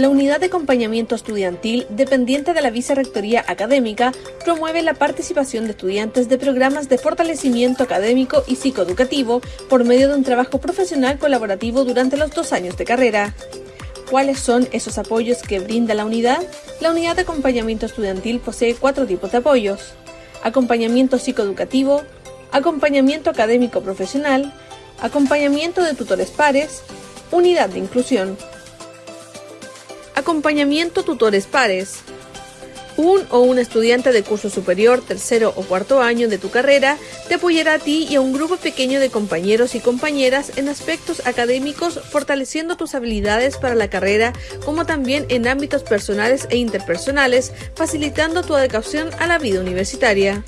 La unidad de acompañamiento estudiantil, dependiente de la Vicerrectoría Académica, promueve la participación de estudiantes de programas de fortalecimiento académico y psicoeducativo por medio de un trabajo profesional colaborativo durante los dos años de carrera. ¿Cuáles son esos apoyos que brinda la unidad? La unidad de acompañamiento estudiantil posee cuatro tipos de apoyos. Acompañamiento psicoeducativo, acompañamiento académico profesional, acompañamiento de tutores pares, unidad de inclusión. Acompañamiento tutores pares. Un o un estudiante de curso superior, tercero o cuarto año de tu carrera te apoyará a ti y a un grupo pequeño de compañeros y compañeras en aspectos académicos, fortaleciendo tus habilidades para la carrera, como también en ámbitos personales e interpersonales, facilitando tu adecuación a la vida universitaria.